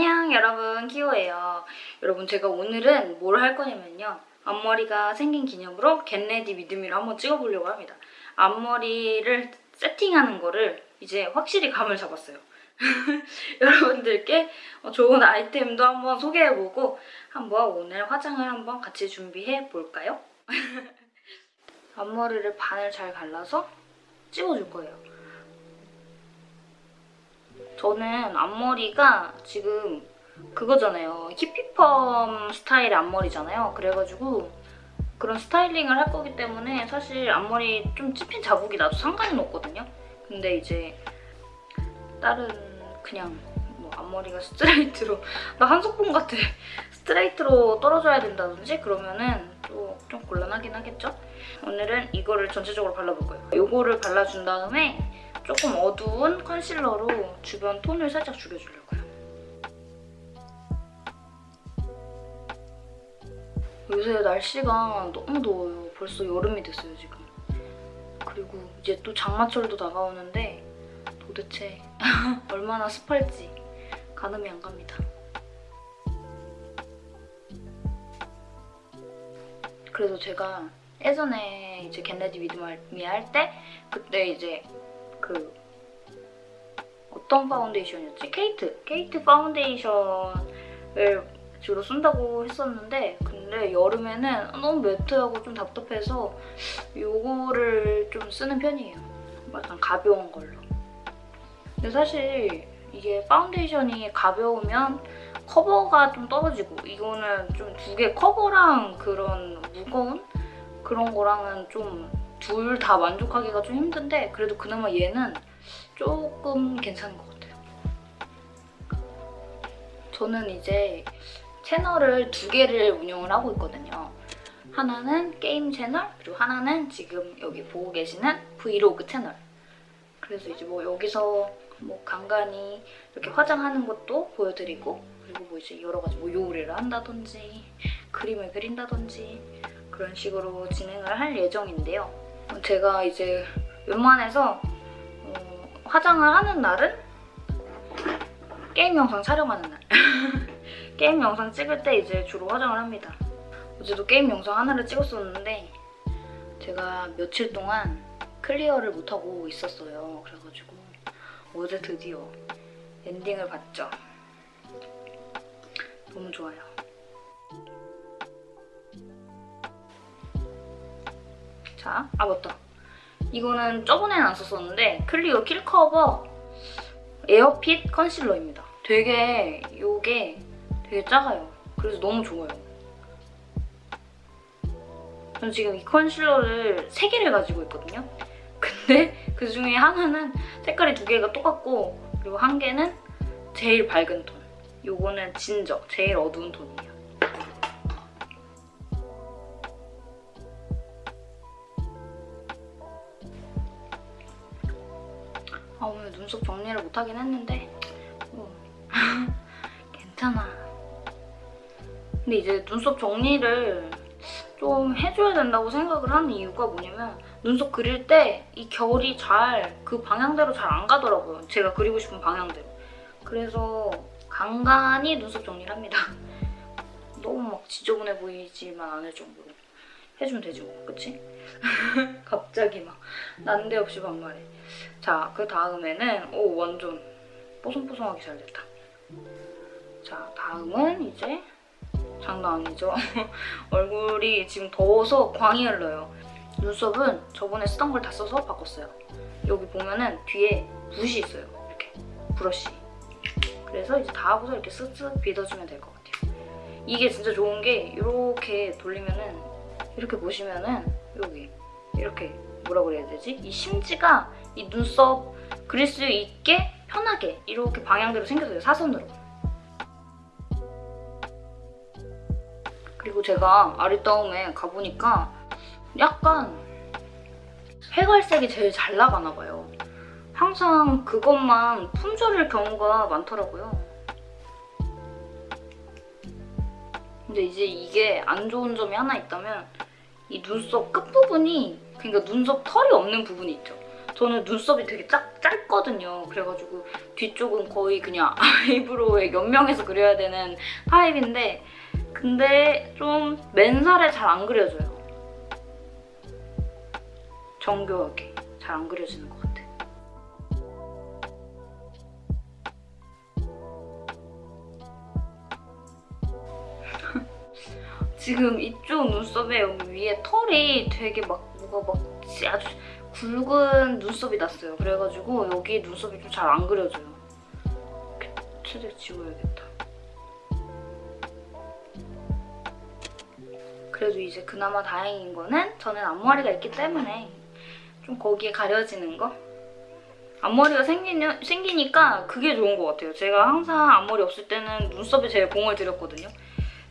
안녕 여러분. 키오예요. 여러분 제가 오늘은 뭘 할 거냐면요. 앞머리가 생긴 기념으로 get ready with me를 한번 찍어보려고 합니다. 앞머리를 세팅하는 거를 이제 확실히 감을 잡았어요. 여러분들께 좋은 아이템도 한번 소개해보고 한번 오늘 화장을 한번 같이 준비해 볼까요? 앞머리를 반을 잘 갈라서 찍어줄 거예요 저는 앞머리가 지금 그거잖아요. 히피펌 스타일의 앞머리잖아요. 그래가지고 그런 스타일링을 할 거기 때문에 사실 앞머리 좀 찝힌 자국이 나도 상관은 없거든요. 근데 이제 다른 그냥 뭐 앞머리가 스트레이트로 나 한석봉 같아. 스트레이트로 떨어져야 된다든지 그러면은 또 좀 곤란하긴 하겠죠? 오늘은 이거를 전체적으로 발라볼 거예요. 이거를 발라준 다음에 조금 어두운 컨실러로 주변 톤을 살짝 죽여주려고요. 요새 날씨가 너무 더워요. 벌써 여름이 됐어요, 지금. 그리고 이제 또 장마철도 다가오는데 도대체 얼마나 습할지 가늠이 안 갑니다. 그래서 제가 예전에 이제 get ready with me 할 때 그때 이제 그 어떤 파운데이션이었지? 케이트! 케이트 파운데이션을 주로 쓴다고 했었는데 근데 여름에는 너무 매트하고 좀 답답해서 이거를 좀 쓰는 편이에요. 약간 가벼운 걸로. 근데 사실 이게 파운데이션이 가벼우면 커버가 좀 떨어지고 이거는 좀 두 개 커버랑 그런 무거운 그런 거랑은 좀 둘 다 만족하기가 좀 힘든데 그래도 그나마 얘는 조금 괜찮은 것 같아요. 저는 이제 채널을 두 개를 운영을 하고 있거든요. 하나는 게임 채널, 그리고 하나는 지금 여기 보고 계시는 브이로그 채널. 그래서 이제 뭐 여기서 뭐 간간히 이렇게 화장하는 것도 보여드리고 그리고 뭐 이제 여러 가지 뭐 요리를 한다든지 그림을 그린다든지 그런 식으로 진행을 할 예정인데요. 제가 이제 웬만해서 어, 화장을 하는 날은 게임 영상 촬영하는 날. 게임 영상 찍을 때 이제 주로 화장을 합니다. 어제도 게임 영상 하나를 찍었었는데 제가 며칠 동안 clear를 못하고 있었어요. 그래가지고 어제 드디어 엔딩을 봤죠. 너무 좋아요. 자, 아 맞다. 이거는 저번에는 안 썼었는데 클리오 킬커버 에어핏 컨실러입니다. 되게 이게 되게 작아요. 그래서 너무 좋아요. 저는 지금 이 컨실러를 3개를 가지고 있거든요. 근데 그 중에 하나는 색깔이 두 개가 똑같고 그리고 한 개는 제일 밝은 톤. 요거는 진저, 제일 어두운 톤이에요. 눈썹 정리를 못하긴 했는데 뭐 괜찮아. 근데 이제 눈썹 정리를 좀 해줘야 된다고 생각을 하는 이유가 뭐냐면 눈썹 그릴 때 이 결이 잘 그 방향대로 잘 안 가더라고요. 제가 그리고 싶은 방향대로. 그래서 간간히 눈썹 정리를 합니다. 너무 막 지저분해 보이지만 않을 정도로 해주면 되지 뭐, 그치? 갑자기 막 난데없이 반말해. 자, 그 다음에는 오 완전 뽀송뽀송하게 잘 됐다. 자, 다음은 이제 장난 아니죠? 얼굴이 지금 더워서 광이 흘러요. 눈썹은 저번에 쓰던 걸 다 써서 바꿨어요. 여기 보면은 뒤에 붓이 있어요. 이렇게 브러쉬. 그래서 이제 다 하고서 이렇게 쓱쓱 빗어주면 될 것 같아요. 이게 진짜 좋은 게 이렇게 돌리면은 이렇게 보시면은 여기 이렇게 뭐라 그래야 되지? 이 심지가 이 눈썹 그릴 수 있게 편하게 이렇게 방향대로 생겼어요. 사선으로. 그리고 제가 아리따움에 가보니까 약간 회갈색이 제일 잘 나가나 봐요. 항상 그것만 품절일 경우가 많더라고요. 근데 이제 이게 안 좋은 점이 하나 있다면 이 눈썹 끝부분이 그러니까 눈썹 털이 없는 부분이 있죠. 저는 눈썹이 되게 짝, 짧거든요. 그래가지고 뒤쪽은 거의 그냥 아이브로우에 연명해서 그려야 되는 타입인데 근데 좀 맨살에 잘 안 그려져요. 정교하게 잘 안 그려지는 것 같아. 지금 이쪽 눈썹에 여기 위에 털이 되게 막 뭐가 막 아주 굵은 눈썹이 났어요. 그래가지고 여기 눈썹이 좀 잘 안 그려져요. 최대 지워야겠다. 그래도 이제 그나마 다행인 거는 저는 앞머리가 있기 때문에 좀 거기에 가려지는 거? 앞머리가 생기니, 생기니까 그게 좋은 것 같아요. 제가 항상 앞머리 없을 때는 눈썹에 제일 공을 들였거든요.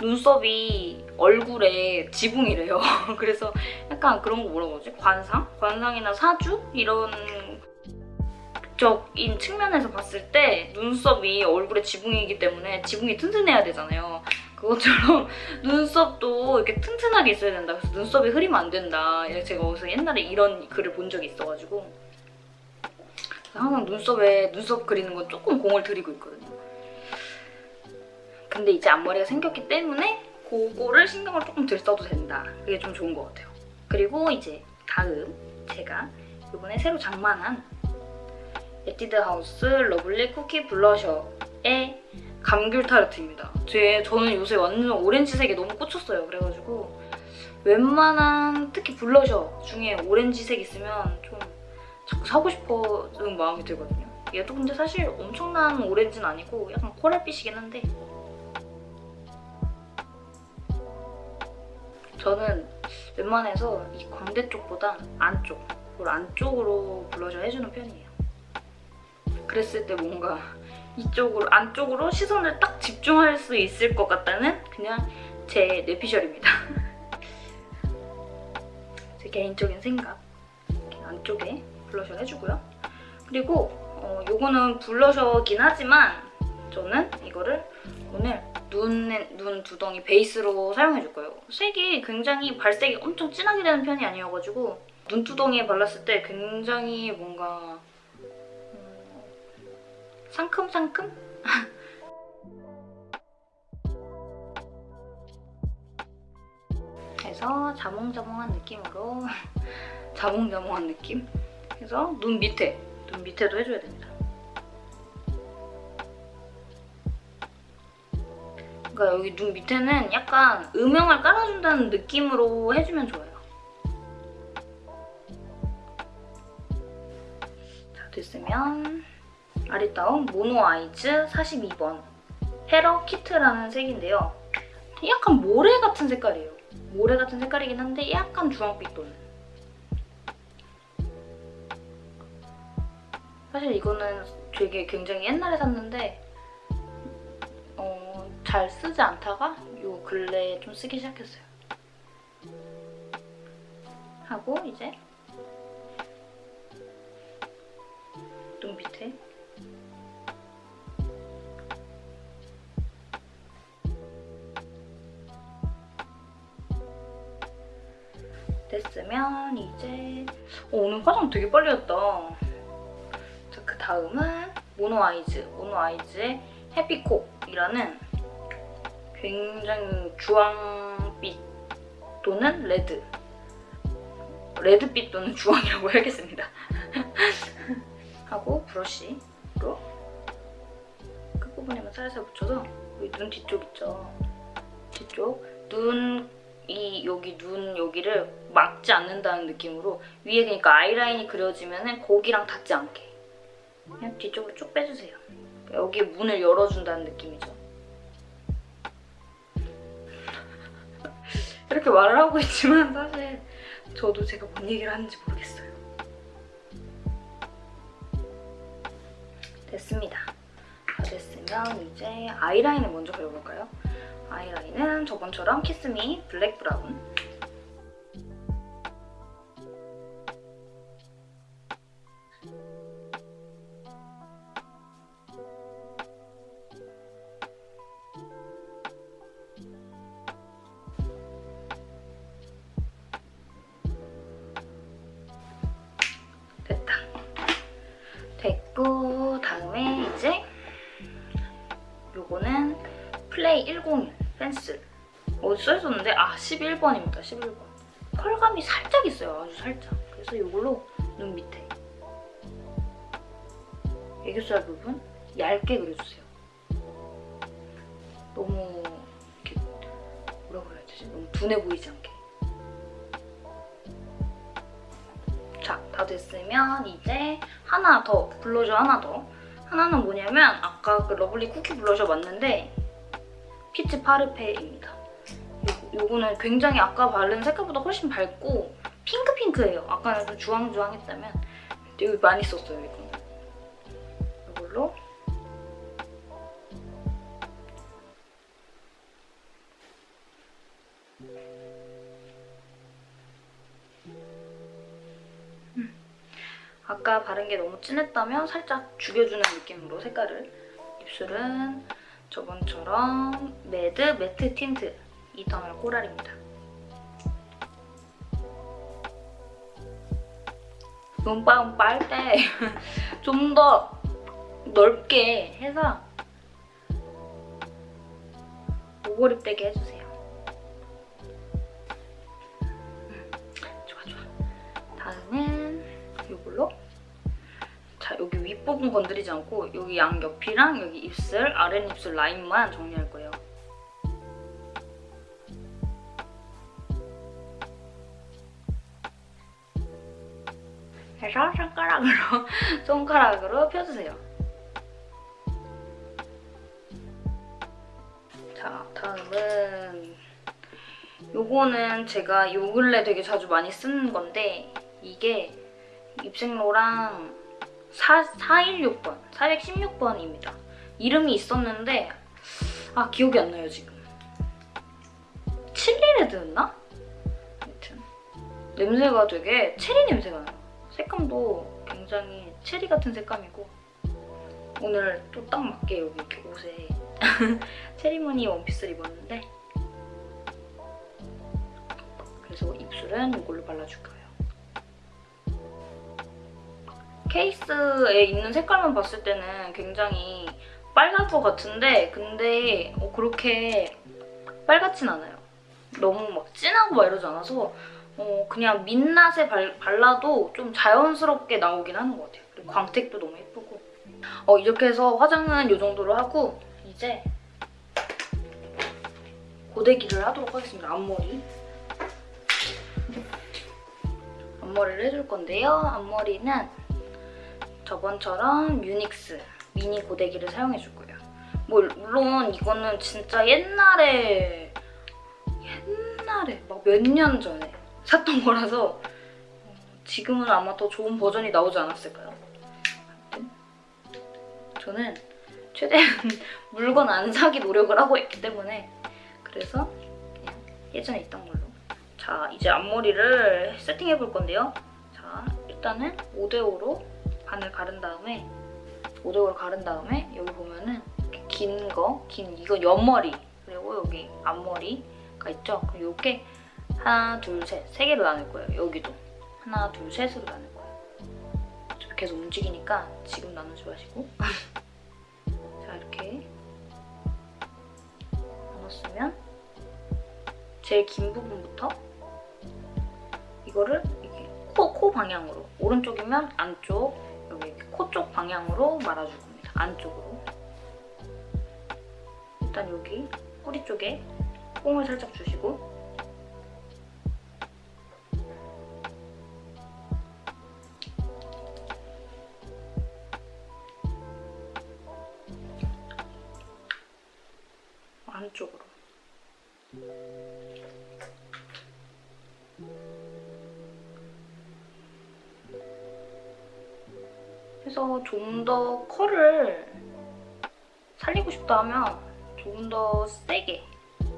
눈썹이 얼굴에 지붕이래요. 그래서 약간 그런 거 뭐라고 하지? 관상? 관상이나 사주? 이런 적인 측면에서 봤을 때 눈썹이 얼굴에 지붕이기 때문에 지붕이 튼튼해야 되잖아요. 그것처럼 눈썹도 이렇게 튼튼하게 있어야 된다. 그래서 눈썹이 흐리면 안 된다. 제가 어디서 옛날에 이런 글을 본 적이 있어가지고 항상 눈썹에 눈썹 그리는 건 조금 공을 들이고 있거든요. 근데 이제 앞머리가 생겼기 때문에 그거를 신경을 조금 덜 써도 된다. 그게 좀 좋은 것 같아요. 그리고 이제 다음 제가 이번에 새로 장만한 에뛰드 하우스 러블리 쿠키 블러셔의 감귤 타르트입니다. 제 저는 요새 완전 오렌지색에 너무 꽂혔어요. 그래가지고 웬만한 특히 블러셔 중에 오렌지색 있으면 좀 자꾸 사고 싶어지는 마음이 들거든요. 얘도 근데 사실 엄청난 오렌지는 아니고 약간 코랄빛이긴 한데 저는 웬만해서 이 광대 쪽보다 안쪽, 그리고 안쪽으로 블러셔 해주는 편이에요. 그랬을 때 뭔가 이쪽으로, 안쪽으로 시선을 딱 집중할 수 있을 것 같다는 그냥 제 뇌피셜입니다. 제 개인적인 생각. 안쪽에 블러셔 해주고요. 그리고 어, 요거는 블러셔긴 하지만 저는 이거를 오늘 눈에, 눈 두덩이 베이스로 사용해줄 거예요. 색이 굉장히 발색이 엄청 진하게 되는 편이 아니어가지고 눈두덩이에 발랐을 때 굉장히 뭔가 음, 상큼상큼? 그래서 자몽자몽한 느낌으로 자몽자몽한 느낌? 그래서 눈 밑에, 눈 밑에도 해줘야 됩니다. 그러니까 여기 눈 밑에는 약간 음영을 깔아준다는 느낌으로 해주면 좋아요. 자, 됐으면 아리따움 모노 아이즈 42번 헤러 키트라는 색인데요. 약간 모래 같은 색깔이에요. 모래 같은 색깔이긴 한데 약간 주황빛 도는. 사실 이거는 되게 굉장히 옛날에 샀는데 잘 쓰지 않다가 요 근래에 좀 쓰기 시작했어요. 하고 이제 눈 밑에 됐으면 이제 어, 오늘 화장 되게 빨리 했다. 자, 그 다음은 모노 아이즈, 모노 아이즈의 해피콕이라는 굉장히 주황빛 또는 red red빛 또는 주황이라고 해야겠습니다. 하고 브러쉬로 끝부분에만 살살 붙여서 여기 눈 뒤쪽 있죠? 뒤쪽 눈 이 여기 눈 여기를 막지 않는다는 느낌으로 위에 그러니까 아이라인이 그려지면 거기랑 닿지 않게 그냥 뒤쪽으로 쭉 빼주세요. 여기 문을 열어준다는 느낌이죠. 이렇게 말을 하고 있지만 사실 저도 제가 뭔 얘기를 하는지 모르겠어요. 됐습니다. 다 됐으면 이제 아이라인을 먼저 그려볼까요? 아이라인은 저번처럼 키스미 블랙 브라운 11번입니다 11번 펄감이 살짝 있어요 아주 살짝 그래서 이걸로 눈 밑에 애교살 부분 얇게 그려주세요 너무 이렇게 뭐라고 해야 되지? 너무 둔해 보이지 않게 자, 다 됐으면 이제 하나 더, 블러셔 하나 더. 하나는 뭐냐면 아까 그 러블리 쿠키 블러셔 맞는데 피치 파르페입니다. 요, 요거는 굉장히 아까 바른 색깔보다 훨씬 밝고 핑크핑크해요. 아까는 좀 주황주황했다면 되게 많이 썼어요, 이거. 이걸로 아까 바른 게 너무 진했다면 살짝 죽여주는 느낌으로 색깔을 입술은 저번처럼 매드 매트 틴트 이터널 코랄입니다. 눈빵 빨때 좀 더 넓게 해서 오버립 되게 해주세요. 음, 좋아 좋아. 다음은 이걸로 자 여기 윗부분 건드리지 않고 여기 양옆이랑 여기 입술, 아랫입술 라인만 정리할 거예요. 그래서 손가락으로 손가락으로 펴주세요. 자 다음은 요거는 제가 요 근래 되게 자주 많이 쓰는 건데 이게 입생로랑 4, 416번, 416번입니다. 이름이 있었는데 아 기억이 안 나요 지금. 칠리레드였나? 아무튼 냄새가 되게 체리 냄새가 나요. 색감도 굉장히 체리 같은 색감이고 오늘 또 딱 맞게 여기 이렇게 옷에 체리무늬 원피스를 입었는데 그래서 입술은 이걸로 발라줄 거예요. 케이스에 있는 색깔만 봤을 때는 굉장히 빨갈 것 같은데 근데 어, 그렇게 빨갛진 않아요. 너무 막 진하고 막 이러지 않아서 어, 그냥 민낯에 발, 발라도 좀 자연스럽게 나오긴 하는 것 같아요. 그리고 광택도 너무 예쁘고 어, 이렇게 해서 화장은 이 정도로 하고 이제 고데기를 하도록 하겠습니다. 앞머리 앞머리를 해줄 건데요. 앞머리는 저번처럼 뮤닉스 미니 고데기를 사용해 줄 거예요. 뭐 물론 이거는 진짜 옛날에 옛날에 막 몇 년 전에 샀던 거라서 어, 지금은 아마 더 좋은 버전이 나오지 않았을까요? 저는 최대한 물건 안 사기 노력을 하고 있기 때문에 그래서 예전에 있던 걸로 자 이제 앞머리를 세팅해 볼 건데요. 자 일단은 5대5로 반을 가른 다음에 5대5로 가른 다음에 여기 보면은 긴 거, 긴 이거 옆머리 그리고 여기 앞머리가 있죠. 그럼 이렇게 하나, 둘, 셋, 세 개로 나눌 거예요. 여기도 하나, 둘, 셋으로 나눌 거예요. 계속 움직이니까 지금 나누지 마시고 자 이렇게 나눴으면 제일 긴 부분부터 이거를 이렇게 코, 코 방향으로 오른쪽이면 안쪽 여기 코 쪽 방향으로 말아줄 겁니다. 안쪽으로 일단 여기 뿌리 쪽에 뽕을 살짝 주시고 해서 좀 더 컬을 살리고 싶다 하면 좀더 세게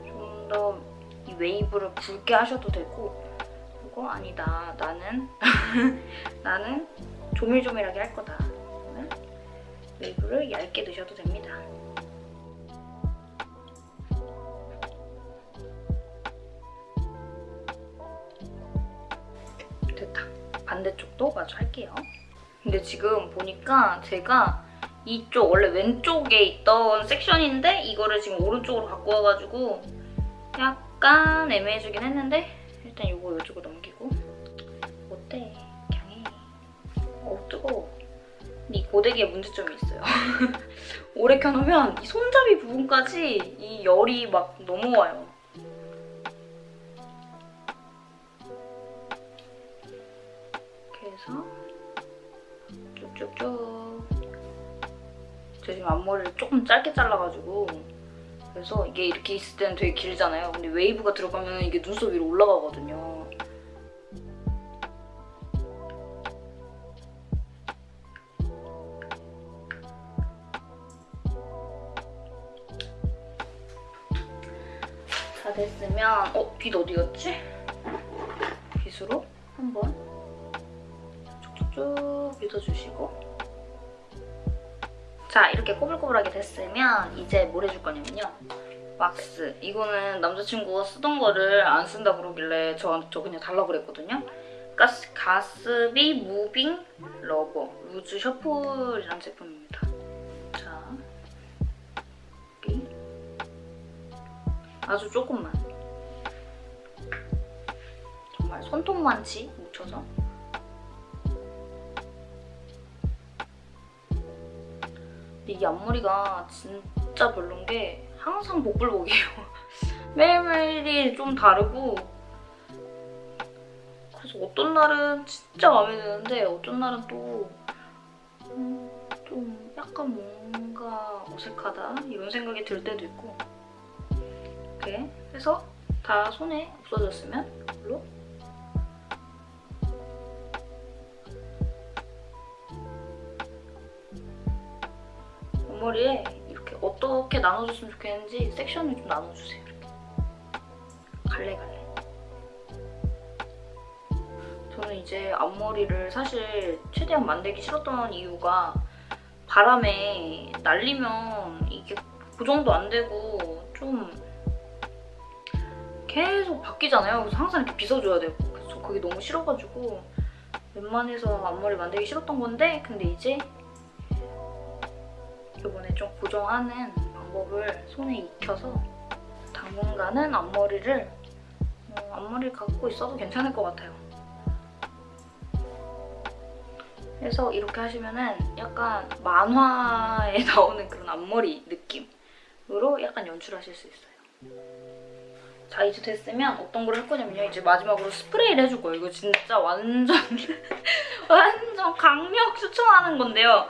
좀 더 이 웨이브를 굵게 하셔도 되고 그거 아니다. 나는 나는 조밀조밀하게 할 거다. 그러면 웨이브를 얇게 넣으셔도 됩니다. 됐다. 반대쪽도 마저 할게요 근데 지금 보니까 제가 이쪽 원래 왼쪽에 있던 섹션인데 이거를 지금 오른쪽으로 갖고 와가지고 약간 애매해지긴 했는데 일단 이거 이쪽으로 넘기고 어때? 그냥 해. 어우 뜨거워. 이 고데기에 문제점이 있어요. 오래 켜놓으면 이 손잡이 부분까지 이 열이 막 넘어와요. 해서 쭉쭉쭉 제가 지금 앞머리를 조금 짧게 잘라가지고 그래서 이게 이렇게 있을 때는 되게 길잖아요. 근데 웨이브가 들어가면 이게 눈썹 위로 올라가거든요. 다 됐으면 어? 빗 어디 갔지? 자 이렇게 꼬불꼬불하게 됐으면 이제 뭘 해줄 거냐면요. 왁스. 이거는 남자친구가 쓰던 거를 안 쓴다 그러길래 저한테 저 그냥 달라고 그랬거든요. 가스, Gatsby Moving Rubber. Loose Shuffle이라는 제품입니다. 자 여기 아주 조금만. 정말 손톱만치 묻혀서 이 앞머리가 진짜 별론 게 항상 복불복이에요. 매일매일이 좀 다르고 그래서 어떤 날은 진짜 마음에 드는데 어떤 날은 또 음, 좀 약간 뭔가 어색하다 이런 생각이 들 때도 있고 이렇게 해서 다 손에 없어졌으면 이걸로 앞머리에 이렇게 어떻게 나눠줬으면 좋겠는지 섹션을 좀 나눠주세요. 이렇게. 갈래갈래. 저는 이제 앞머리를 사실 최대한 만들기 싫었던 이유가 바람에 날리면 이게 고정도 안 되고 좀 계속 바뀌잖아요. 그래서 항상 이렇게 빗어줘야 되고 그래서 그게 너무 싫어가지고 웬만해서 앞머리 만들기 싫었던 건데 근데 이제 이번에 좀 고정하는 방법을 손에 익혀서 당분간은 앞머리를 어, 앞머리를 갖고 있어도 괜찮을 것 같아요. 그래서 이렇게 하시면은 약간 만화에 나오는 그런 앞머리 느낌으로 약간 연출하실 수 있어요. 자 이제 됐으면 어떤 걸 할 거냐면요. 이제 마지막으로 스프레이를 해줄 거예요. 이거 진짜 완전 완전 강력 추천하는 건데요.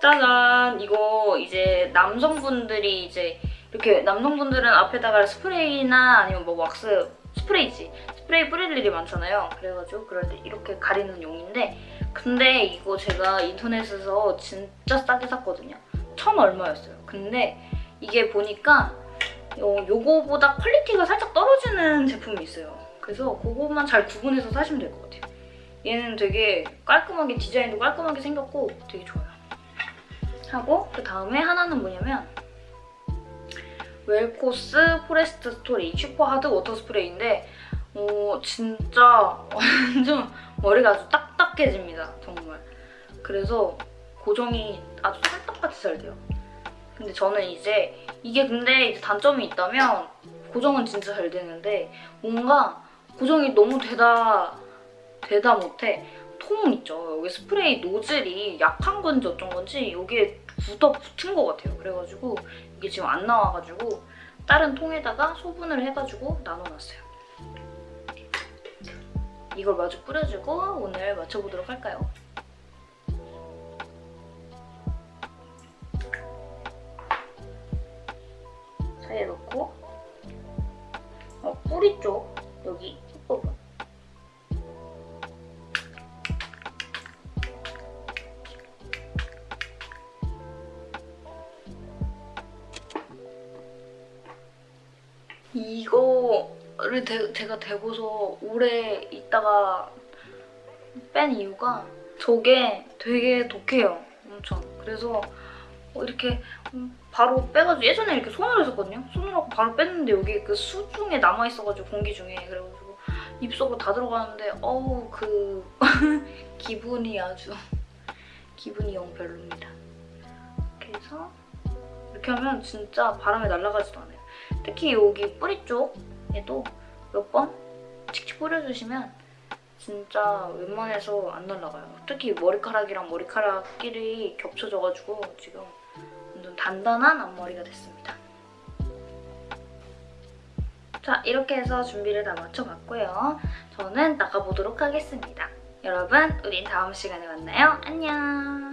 짜잔! 이거 이제 남성분들이 이제 이렇게 남성분들은 앞에다가 스프레이나 아니면 뭐 왁스 스프레이지 스프레이 뿌릴 일이 많잖아요. 그래가지고 그럴 때 이렇게 가리는 용인데 근데 이거 제가 인터넷에서 진짜 싸게 샀거든요. 천 얼마였어요. 근데 이게 보니까 어, 요거보다 quality가 살짝 떨어지는 제품이 있어요. 그래서 그것만 잘 구분해서 사시면 될 것 같아요. 얘는 되게 깔끔하게 디자인도 깔끔하게 생겼고 되게 좋아요. 하고 그 다음에 하나는 뭐냐면 웰코스 Forest Story Super Hard Water Spray인데 어, 진짜 완전 머리가 아주 딱딱해집니다 정말. 그래서 고정이 아주 찰떡같이 잘 돼요. 근데 저는 이제 이게 근데 이제 단점이 있다면 고정은 진짜 잘 되는데 뭔가 고정이 너무 되다 되다 못해 통 있죠. 여기 스프레이 노즐이 약한 건지 어쩐 건지 여기에 굳어 붙은 것 같아요. 그래가지고 이게 지금 안 나와가지고 다른 통에다가 소분을 해가지고 나눠놨어요. 이걸 마주 뿌려주고 오늘 맞춰보도록 할까요? 사이에 넣고 어, 뿌리 쪽 여기 끝부분 이거를 대, 제가 대고서 오래 있다가 뺀 이유가 저게 되게 독해요. 엄청. 그래서 어, 이렇게 바로 빼가지고 예전에 이렇게 손으로 했었거든요. 손으로 바로 뺐는데 여기 그 수 중에 남아있어가지고 공기 중에 그래가지고 입 속으로 다 들어가는데 어우 그 기분이 아주 기분이 영 별로입니다. 이렇게 해서 이렇게 하면 진짜 바람에 날아가지도 않아요. 특히 여기 뿌리 쪽에도 몇 번 칙칙 뿌려주시면 진짜 웬만해서 안 날아가요. 특히 머리카락이랑 머리카락끼리 겹쳐져가지고 지금 완전 단단한 앞머리가 됐습니다. 자, 이렇게 해서 준비를 다 마쳐봤고요. 저는 나가보도록 하겠습니다. 여러분, 우린 다음 시간에 만나요. 안녕!